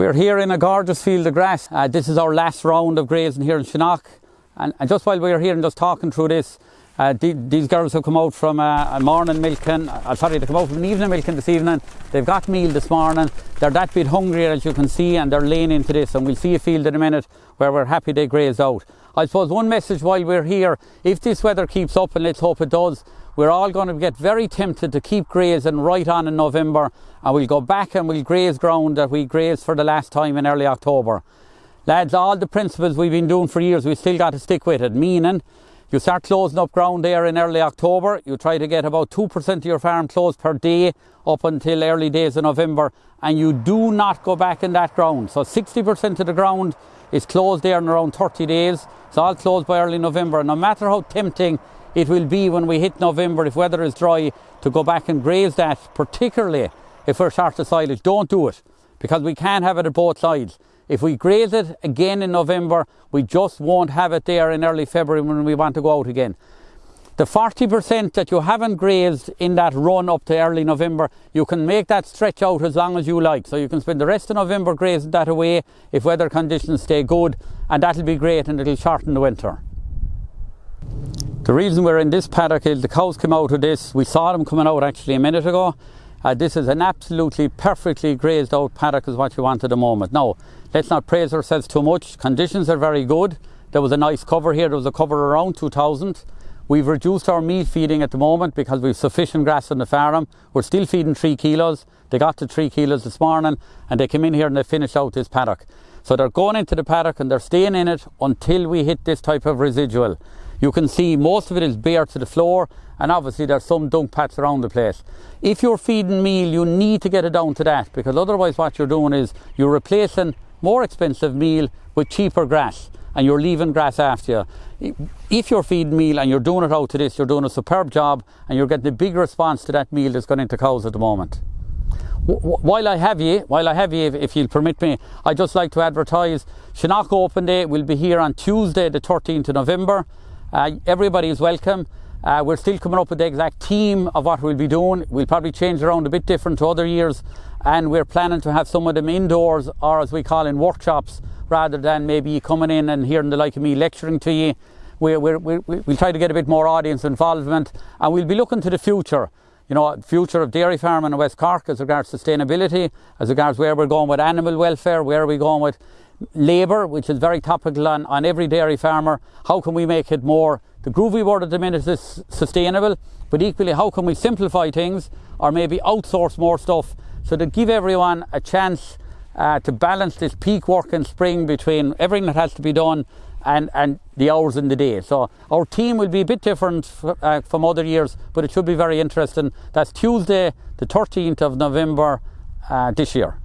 We're here in a gorgeous field of grass. Uh, this is our last round of grazing here in Shinagh. And, and just while we're here and just talking through this, uh, the, these girls have come out from uh, a morning milking, uh, sorry, they come out from an evening milking this evening. They've got meal this morning. They're that bit hungrier as you can see and they're laying into this and we'll see a field in a minute where we're happy they graze out. I suppose one message while we're here, if this weather keeps up and let's hope it does, we're all going to get very tempted to keep grazing right on in November and we'll go back and we'll graze ground that we grazed for the last time in early October. Lads, all the principles we've been doing for years, we still got to stick with it, meaning you start closing up ground there in early October. You try to get about 2% of your farm closed per day up until early days of November. And you do not go back in that ground. So 60% of the ground is closed there in around 30 days. It's all closed by early November. No matter how tempting it will be when we hit November, if weather is dry, to go back and graze that, particularly if we're short of silage, don't do it because we can't have it at both sides. If we graze it again in November, we just won't have it there in early February when we want to go out again. The 40% that you haven't grazed in that run up to early November, you can make that stretch out as long as you like. So you can spend the rest of November grazing that away if weather conditions stay good, and that'll be great and it'll shorten the winter. The reason we're in this paddock is the cows came out of this. We saw them coming out actually a minute ago. Uh, this is an absolutely perfectly grazed out paddock is what you want at the moment. Now, let's not praise ourselves too much. Conditions are very good. There was a nice cover here. There was a cover around 2000. We've reduced our meal feeding at the moment because we've sufficient grass on the farm. We're still feeding three kilos. They got to three kilos this morning and they came in here and they finished out this paddock. So they're going into the paddock and they're staying in it until we hit this type of residual. You can see most of it is bare to the floor and obviously there's some dung pats around the place. If you're feeding meal, you need to get it down to that because otherwise what you're doing is you're replacing more expensive meal with cheaper grass and you're leaving grass after you. If you're feeding meal and you're doing it out to this, you're doing a superb job and you're getting a big response to that meal that's going into cows at the moment. While I have you, while I have you, if, if you'll permit me, I'd just like to advertise Shinagh Open Day will be here on Tuesday, the 13th of November. Uh, everybody is welcome. Uh, we're still coming up with the exact theme of what we'll be doing. We'll probably change around a bit different to other years, and we're planning to have some of them indoors or as we call in workshops rather than maybe coming in and hearing the like of me lecturing to you. We will try to get a bit more audience involvement, and we'll be looking to the future. You know, future of dairy farming in West Cork as regards sustainability, as regards where we're going with animal welfare, where are we going with labour, which is very topical on, on every dairy farmer. How can we make it more, the groovy word at the minute is sustainable, but equally how can we simplify things or maybe outsource more stuff so to give everyone a chance uh, to balance this peak work in spring between everything that has to be done and, and the hours in the day. So our team will be a bit different uh, from other years, but it should be very interesting. That's Tuesday, the 13th of November uh, this year.